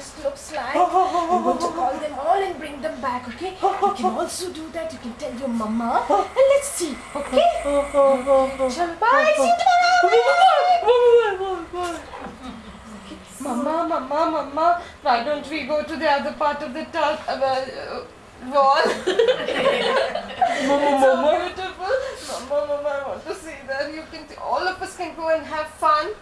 forest looks like. I'm going to call them all and bring them back. Okay, you can also do that. You can tell your mama and let's see. Okay. Chalo, bye. See you tomorrow. Mama, mama, mama, why don't we go to the other part of the tunnel? Uh, wall. mama, mama. So beautiful. Mama, mama, I want to see that. You can, all of us can go and have fun.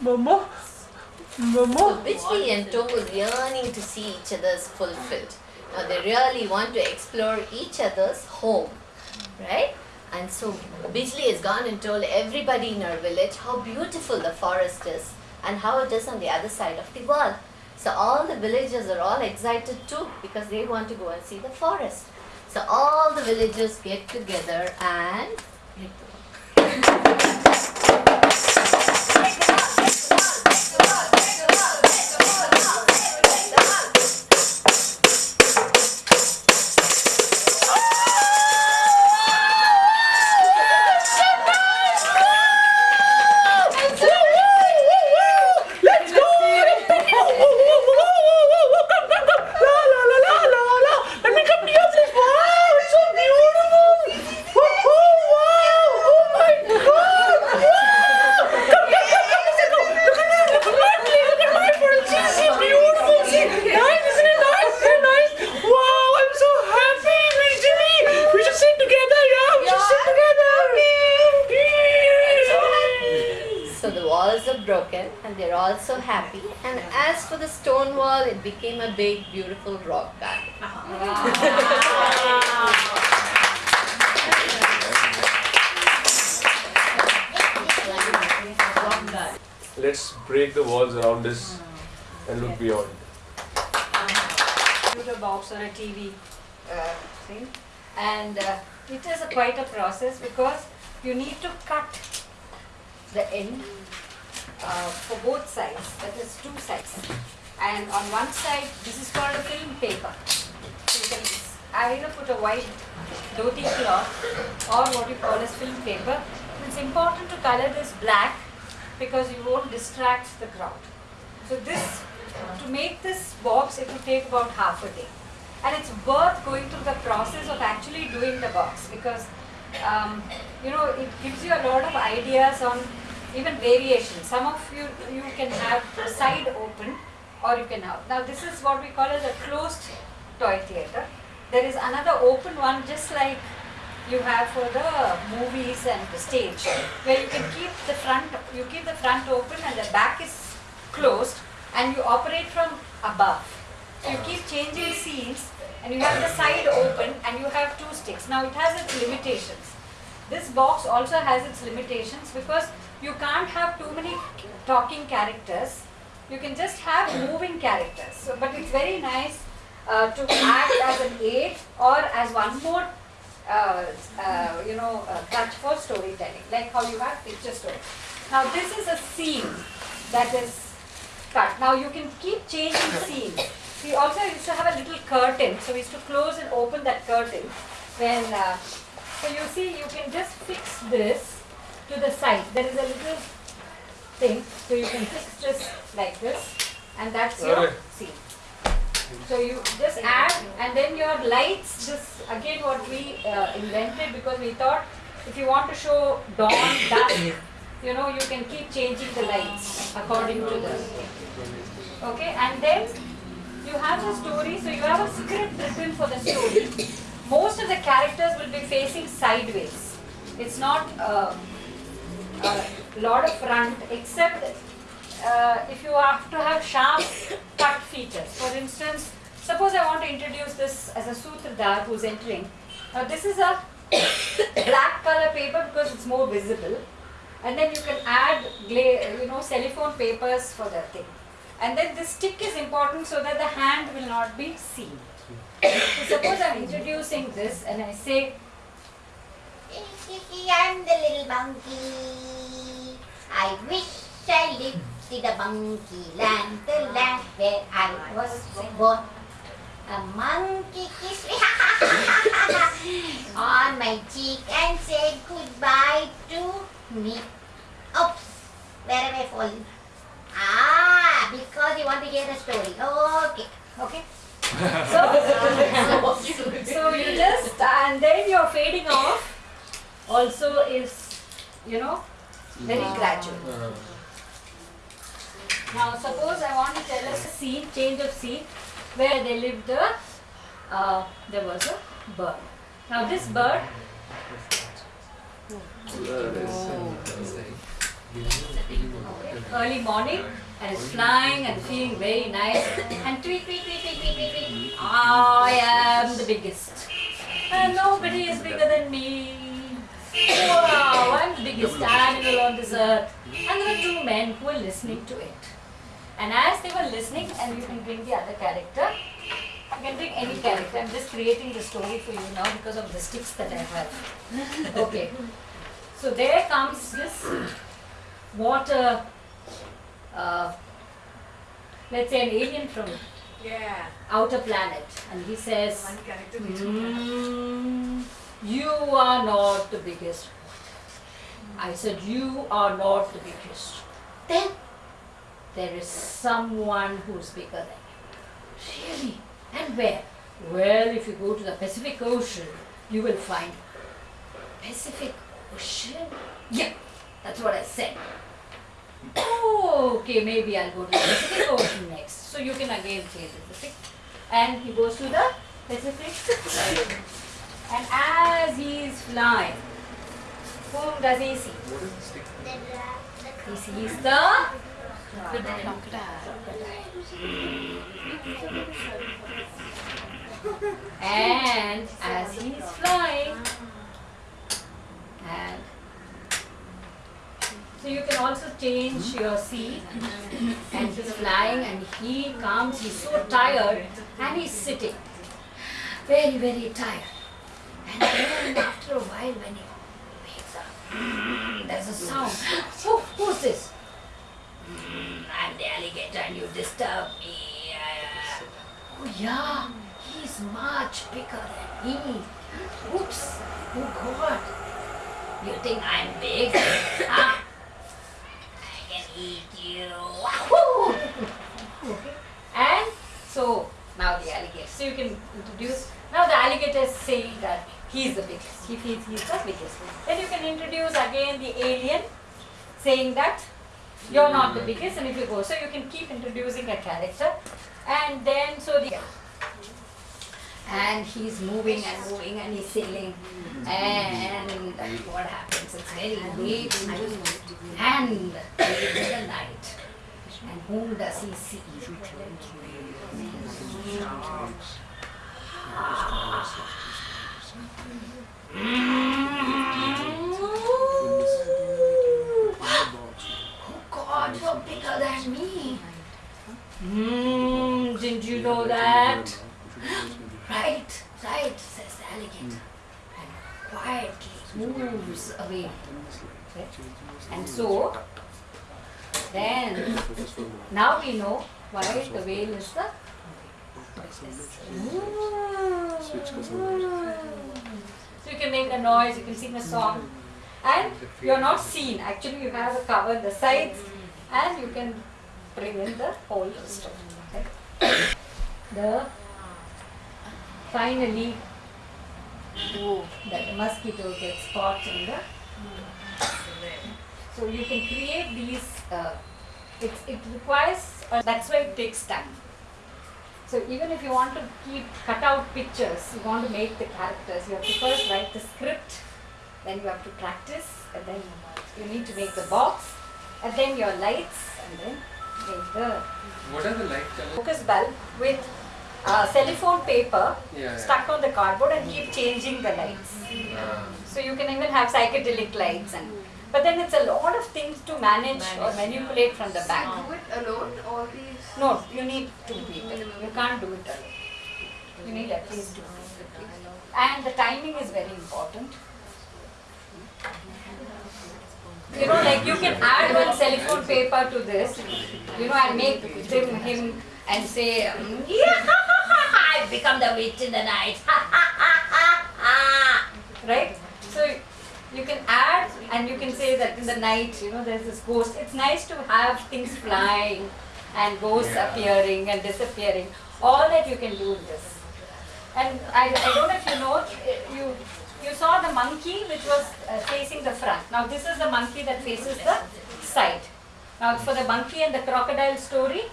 Mama. So Bijli and Tom was yearning to see each other's fulfilled. Now they really want to explore each other's home, right? And so Bijli has gone and told everybody in our village how beautiful the forest is and how it is on the other side of the wall. So all the villagers are all excited too because they want to go and see the forest. So all the villagers get together and it became a big, beautiful rock garden. Let's break the walls around us and look beyond. computer box or a TV uh, thing. And uh, it is a quite a process because you need to cut the end uh, for both sides, that is two sides. And on one side, this is called a film paper. I either put a white dhoti cloth or what you call as film paper. It's important to color this black because you won't distract the crowd. So this, to make this box, it will take about half a day. And it's worth going through the process of actually doing the box because, um, you know, it gives you a lot of ideas on even variations. Some of you, you can have the side open or you can have. Now this is what we call as a closed toy theatre. There is another open one just like you have for the movies and the stage where you can keep the front, you keep the front open and the back is closed and you operate from above. So you keep changing scenes and you have the side open and you have two sticks. Now it has its limitations. This box also has its limitations because you can't have too many talking characters. You can just have moving characters. So, but it's very nice uh, to act as an aid or as one more uh, uh, you know, uh, touch for storytelling, like how you have picture story. Now this is a scene that is cut. Now you can keep changing scenes. We also used to have a little curtain, so we used to close and open that curtain. When uh, so you see, you can just fix this to the side. There is a little thing, so you can fix this like this, and that's your Okay. scene. So you just add and then your lights, this again what we uh, invented because we thought if you want to show dawn, dusk, you know, you can keep changing the lights according to the Okay, and then you have the story, so you have a script written for the story. Most of the characters will be facing sideways. It's not uh, a lot of front except uh, if you have to have sharp cut features. For instance, suppose I want to introduce this as a sutradhar who's entering. Now this is a black color paper because it's more visible. And then you can add, gla- you know, cellophane papers for the thing. And then this stick is important so that the hand will not be seen. So suppose I'm introducing this and I say, I'm the little monkey. I wish I lived in the monkey land, the land where I was born. A monkey kissed me on my cheek and said goodbye to me. Oops, where am I falling? Ah, because you want to hear the story. Okay. Okay. So, so you just and then you're fading off also is you know very gradual. Now suppose I want to tell us a scene, change of scene, where they lived a, uh, there was a bird. Now this bird, early morning, and is flying and feeling very nice, and tweet, tweet, tweet, tweet, tweet, tweet, tweet. I am the biggest, and nobody is bigger than me. Wow, I'm the biggest animal on this earth. And there were two men who were listening to it. And as they were listening, and you can bring the other character, you can bring any character. I'm just creating the story for you now because of the sticks that I have. Okay. So there comes this water, uh, let's say an alien from Yeah. outer planet, and he says, One character "Mm, You are not the biggest. I said, You are not the biggest. Then there is someone who's bigger than you. Really? And where? Well, if you go to the Pacific Ocean, you will find Pacific Ocean? Yeah, that's what I said. Oh, okay, maybe I'll go to the Pacific Ocean next. So you can again change the Pacific. And he goes to the Pacific. And as he is flying, whom does he see? He sees the and as he is flying and so you can also change your seat and he's flying and he comes he's so tired and he's sitting very very tired and then after a while when he there's a sound. Oh who's this? "Mm, I'm the alligator and you disturb me. Oh yeah. He's much bigger than me. Oops. Oh god. You think I'm big? Huh? I can eat you. Wahoo! And so now the alligator. So you can introduce. Now the alligator is saying that he's the biggest. He feels he's the biggest. Then you can introduce again the alien, saying that you're not the biggest, and if you go, so you can keep introducing a character, and then so the and he's moving and moving and he's sailing. And what happens? It's very late and late in the night. And whom does he see oh god you're bigger than me Hmm, didn't you know that? Right, right, says the alligator. And quietly moves away. Okay? And so, then, now we know why the whale is the So you can make a noise, you can sing a song. And you're not seen. Actually, you have a cover the sides and you can bring in the whole story. The finally that the mosquito gets caught in the so you can create these uh, it, it requires uh, that's why it takes time so even if you want to keep cut out pictures you want to make the characters you have to first write the script then you have to practice and then you need to make the box and then your lights and then make the What are the light colors? focus bulb with uh, cellophane paper Yeah, stuck on the cardboard and keep changing the lights. yeah. So you can even have psychedelic lights and but then it's a lot of things to manage or manipulate from the back. Do it alone, or these. No, you need two people. You can't do it alone. You need at least two people. And the timing is very important. You know, like you can add one cellophane paper to this, you know, and make him, him and say, um, yeah, I've become the witch in the night. right? You can add and you can say that in the night, you know, there's this ghost. It's nice to have things flying and ghosts Yeah. appearing and disappearing. All that you can do in this. And I, I don't know if you know, you you saw the monkey which was uh, facing the front. Now this is the monkey that faces the side. Now for the monkey and the crocodile story,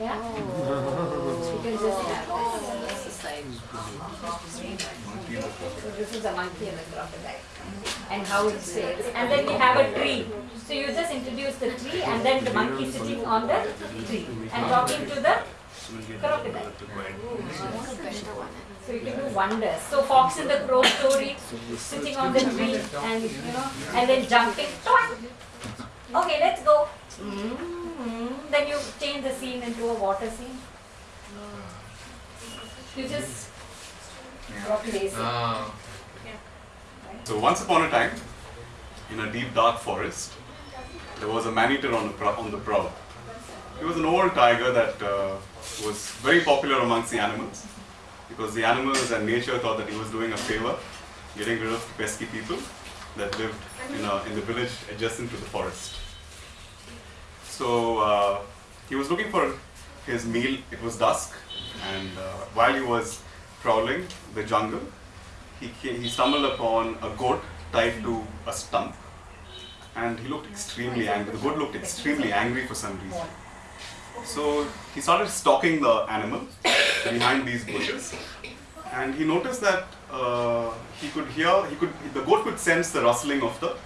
yeah. You can just So this is a monkey and a crocodile and how it sails. And then we have a tree. So you just introduce the tree and then the monkey sitting on the tree and talking to the crocodile. So you can do wonders. So fox in the crow story, sitting on the tree and you know, and then jumping. Okay, let's go. Mm, Then you change the scene into a water scene. You just it. Ah. So once upon a time, in a deep dark forest, there was a man-eater on on the prowl. He was an old tiger that uh, was very popular amongst the animals because the animals and nature thought that he was doing a favor, getting rid of pesky people that lived in, a, in the village adjacent to the forest. So uh, he was looking for his meal. It was dusk, and uh, while he was prowling the jungle, he, he stumbled upon a goat tied to a stump. And he looked extremely angry. The goat looked extremely angry for some reason. So he started stalking the animal behind these bushes. And he noticed that uh, he could hear, he could, the goat could sense the rustling of the,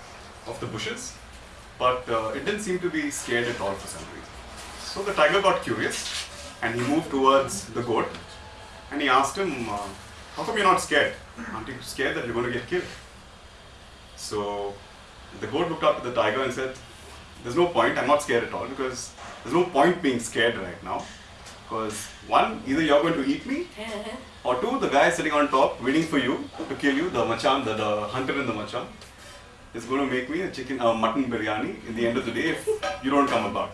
of the bushes but uh, it didn't seem to be scared at all for some reason. So the tiger got curious and he moved towards the goat and he asked him, uh, How come you're not scared? Aren't you scared that you're going to get killed? So the goat looked up at the tiger and said, There's no point, I'm not scared at all because there's no point being scared right now. Because one, either you're going to eat me, or two, the guy sitting on top waiting for you to kill you, the machan, the, the hunter in the machan, is going to make me a chicken, a mutton biryani in the end of the day if you don't come about.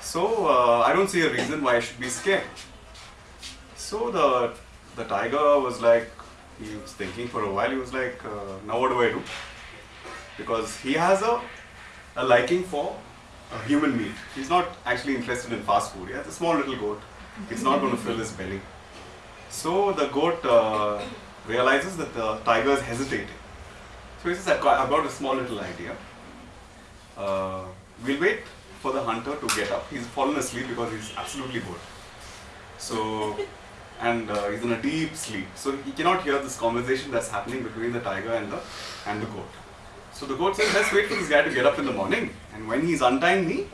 So uh, I don't see a reason why I should be scared. So the the tiger was like, he was thinking for a while. He was like, uh, now what do I do? Because he has a a liking for human meat. He's not actually interested in fast food. He has a small little goat. It's not going to fill his belly. So the goat uh, realizes that the tiger is hesitating. So he says, "I've got, I've got a small little idea. Uh, we'll wait for the hunter to get up. He's fallen asleep because he's absolutely bored. So, and uh, he's in a deep sleep. So he cannot hear this conversation that's happening between the tiger and the and the goat. So the goat says, let's wait for this guy to get up in the morning, and when he's untying me,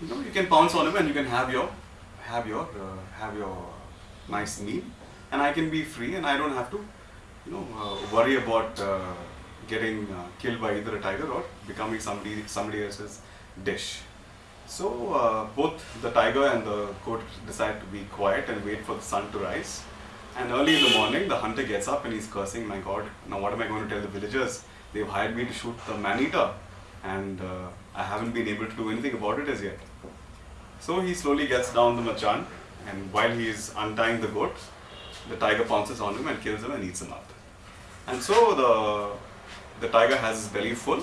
you know, you can pounce on him and you can have your have your uh, have your nice meal, and I can be free and I don't have to, you know, uh, worry about uh, getting uh, killed by either a tiger or becoming somebody somebody else's dish. So uh, both the tiger and the goat decide to be quiet and wait for the sun to rise. And early in the morning, the hunter gets up and he's cursing, "My God! Now what am I going to tell the villagers? They've hired me to shoot the man-eater, and uh, I haven't been able to do anything about it as yet." So he slowly gets down the machan, and while he is untying the goat, the tiger pounces on him and kills him and eats him up. And so the the tiger has his belly full,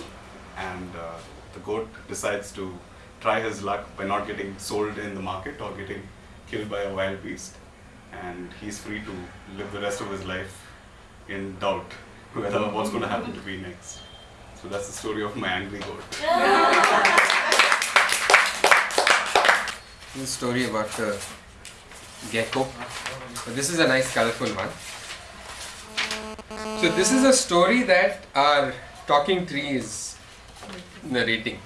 and uh, the goat decides to try his luck by not getting sold in the market or getting killed by a wild beast, and he's free to live the rest of his life in doubt whether what's going to happen to me next. So that's the story of my angry goat. This story about the gecko. But this is a nice colorful one. So this is a story that our talking tree is narrating.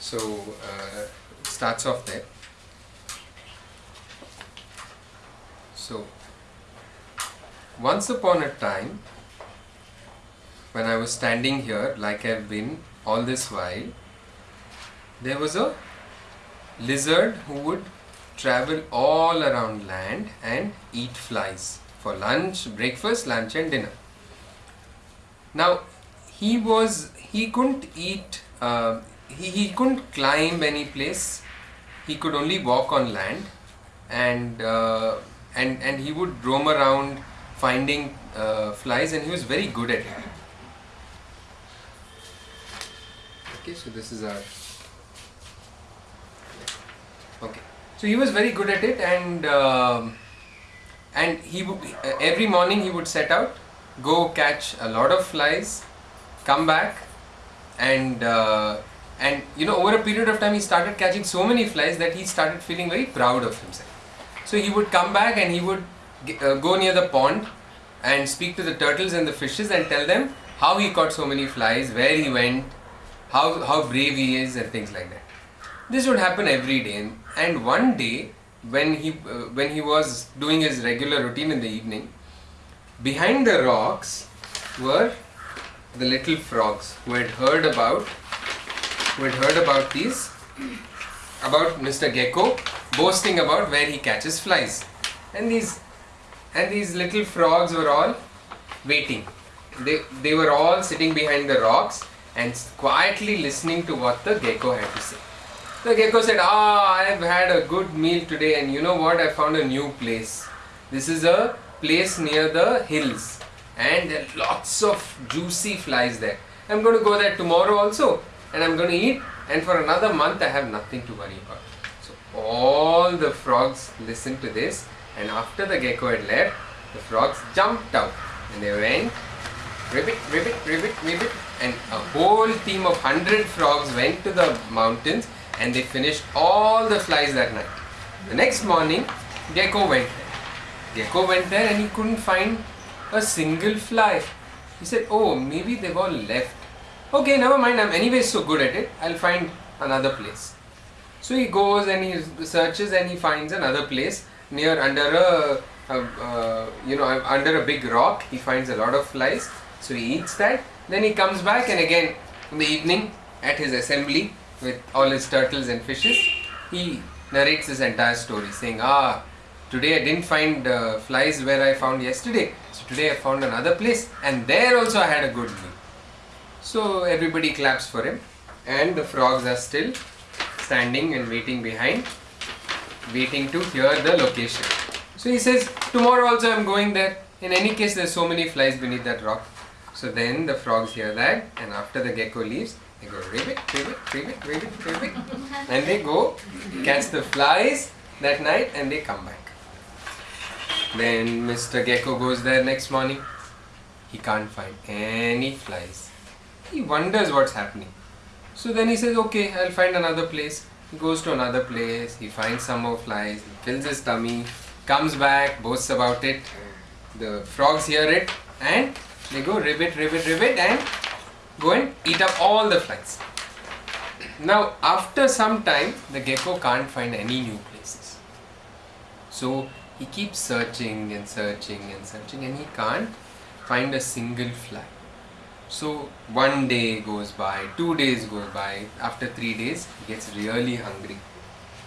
So uh, it starts off there. So once upon a time, when I was standing here, like I've been all this while, there was a lizard who would travel all around land and eat flies for lunch, breakfast, lunch, and dinner. Now, he was he couldn't eat. Uh, he, he couldn't climb any place. He could only walk on land. And uh, and and he would roam around finding uh, flies and he was very good at it. Okay so this is our okay. So he was very good at it and uh, and he would every morning he would set out go catch a lot of flies come back and uh, and you know over a period of time he started catching so many flies that he started feeling very proud of himself. So he would come back and he would uh, go near the pond and speak to the turtles and the fishes and tell them how he caught so many flies, where he went, how how brave he is, and things like that. This would happen every day, and, and one day when he uh, when he was doing his regular routine in the evening, behind the rocks were the little frogs who had heard about who had heard about these about Mr. Gecko boasting about where he catches flies, and these and these little frogs were all waiting. They they were all sitting behind the rocks and quietly listening to what the gecko had to say. The gecko said, Ah, I have had a good meal today, and you know what? I found a new place. This is a place near the hills, and there are lots of juicy flies there. I'm going to go there tomorrow also, and I'm going to eat, and for another month, I have nothing to worry about. So, all the frogs listened to this, and after the gecko had left, the frogs jumped out and they went ribbit, ribbit, ribbit, ribbit, and a whole team of hundred frogs went to the mountains and they finished all the flies that night. The next morning, Gecko went there. Gecko went there and he couldn't find a single fly. He said, Oh, maybe they've all left. Okay, never mind, I'm anyway so good at it, I'll find another place. So he goes and he searches and he finds another place near under a, a uh, you know under a big rock. He finds a lot of flies. So he eats that. Then he comes back and again in the evening at his assembly with all his turtles and fishes, he narrates this entire story, saying, "Ah, today I didn't find uh, flies where I found yesterday. So today I found another place, and there also I had a good meal." So everybody claps for him, and the frogs are still standing and waiting behind, waiting to hear the location. So he says, Tomorrow also I'm going there. In any case, there's so many flies beneath that rock. So then the frogs hear that, and after the gecko leaves, they go ribbit, ribbit, ribbit, ribbit, ribbit, and they go catch the flies that night and they come back. Then Mr. Gecko goes there next morning. He can't find any flies. He wonders what's happening. So then he says, okay, I'll find another place. He goes to another place, he finds some more flies, he fills his tummy, comes back, boasts about it. The frogs hear it and they go ribbit, ribbit, ribbit and go and eat up all the flies. Now, after some time, the gecko can't find any new places. So he keeps searching and searching and searching and he can't find a single fly. So one day goes by, two days goes by, after three days he gets really hungry.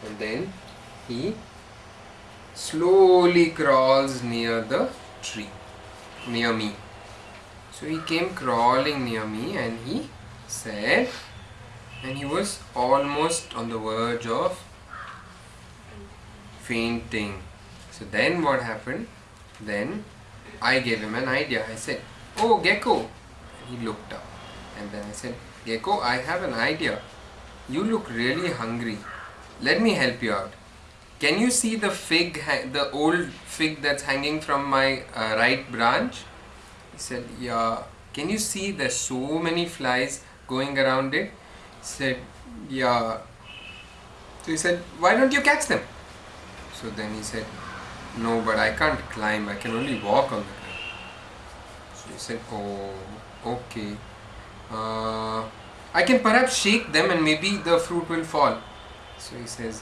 And then he slowly crawls near the tree, near me. So he came crawling near me and he said, and he was almost on the verge of fainting. So then what happened? Then I gave him an idea. I said, Oh, Gecko. He looked up. And then I said, Gecko, I have an idea. You look really hungry. Let me help you out. Can you see the fig, the old fig that's hanging from my uh, right branch? He said, Yeah. Can you see there's so many flies going around it? He said, Yeah. So he said, Why don't you catch them? So then he said, No, but I can't climb. I can only walk on the He said, Oh, okay. Uh, I can perhaps shake them and maybe the fruit will fall. So he says,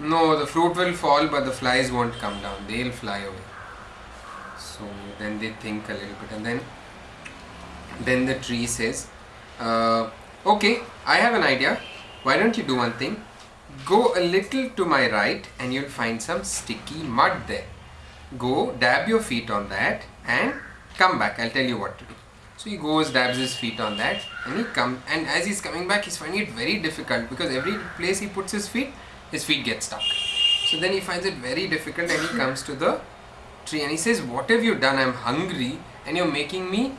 No, the fruit will fall, but the flies won't come down. They'll fly away. So then they think a little bit, and then then the tree says, uh, "Okay, I have an idea. Why don't you do one thing? Go a little to my right, and you'll find some sticky mud there. Go dab your feet on that, and come back. I'll tell you what to do." So he goes, dabs his feet on that, and he comes. And as he's coming back, he's finding it very difficult because every place he puts his feet, his feet get stuck. So then he finds it very difficult, and he comes to the tree and he says, "What have you done? I'm hungry, and you're making me,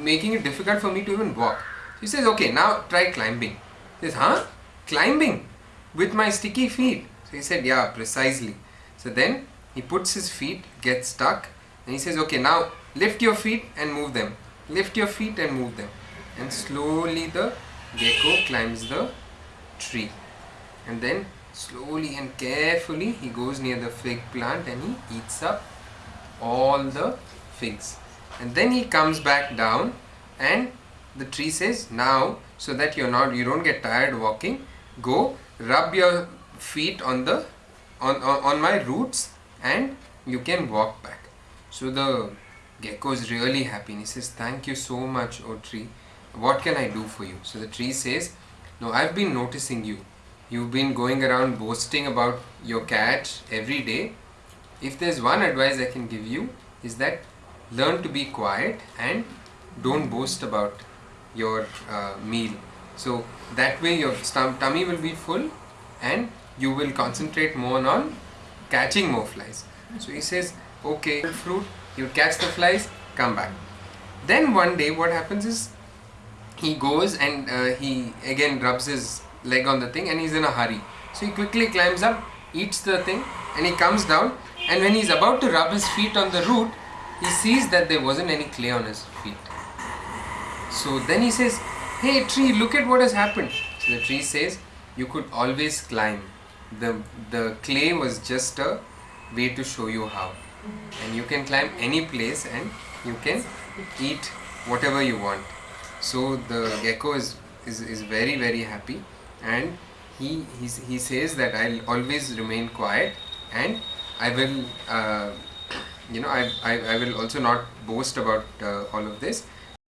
making it difficult for me to even walk." He says, okay, now try climbing. He says, huh? Climbing? With my sticky feet? So he said, yeah, precisely. So then he puts his feet, gets stuck, and he says, okay, now lift your feet and move them. Lift your feet and move them. And slowly the gecko climbs the tree. And then slowly and carefully he goes near the fig plant and he eats up all the figs. And then he comes back down and the tree says, now so that you're not you don't get tired walking, go rub your feet on the on, on, on my roots and you can walk back. So the gecko is really happy and he says, Thank you so much, O tree. What can I do for you? So the tree says, No, I've been noticing you. You've been going around boasting about your cat every day. If there's one advice I can give you, is that learn to be quiet and don't boast about your uh, meal. So that way your tummy will be full and you will concentrate more on catching more flies. So he says, okay, fruit, you catch the flies, come back. Then one day what happens is he goes and uh, he again rubs his leg on the thing and he's in a hurry. So he quickly climbs up, eats the thing and he comes down and when he's about to rub his feet on the root, he sees that there wasn't any clay on his feet. So then he says, Hey tree, look at what has happened. So the tree says, You could always climb. The, the clay was just a way to show you how. And you can climb any place and you can eat whatever you want. So the gecko is, is, is very, very happy and he, he, he says that I'll always remain quiet and I will, uh, you know, I, I, I will also not boast about uh, all of this